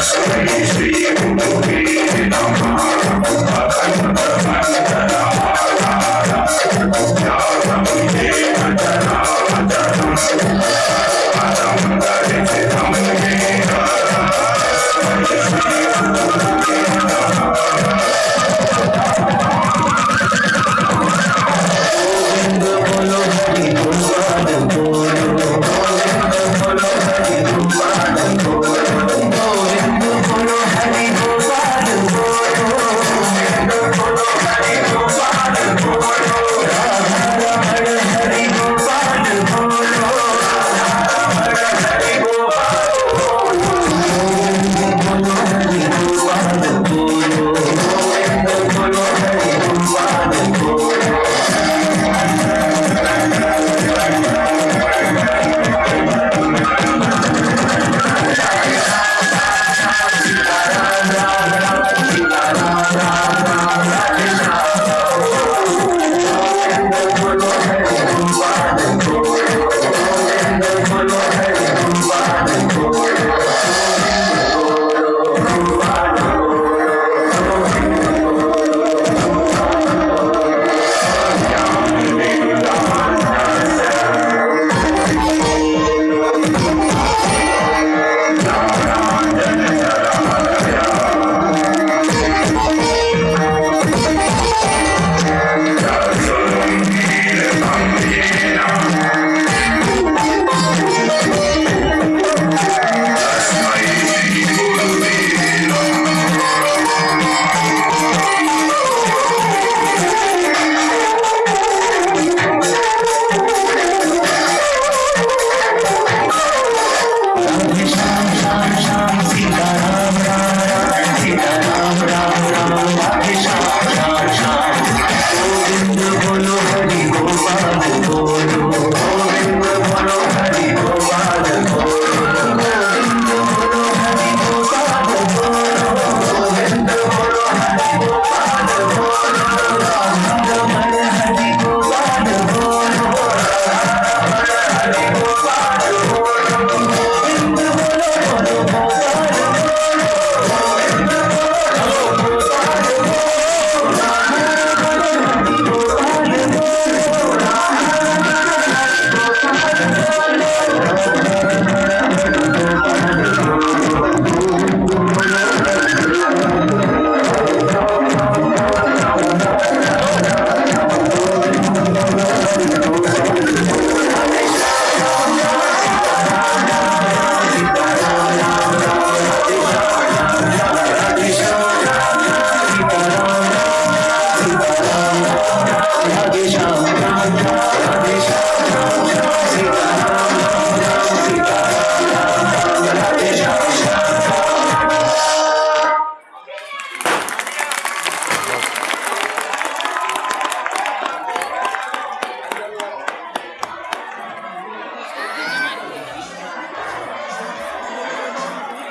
Space, Ram Ram Ram Ram Ram Hari Gopa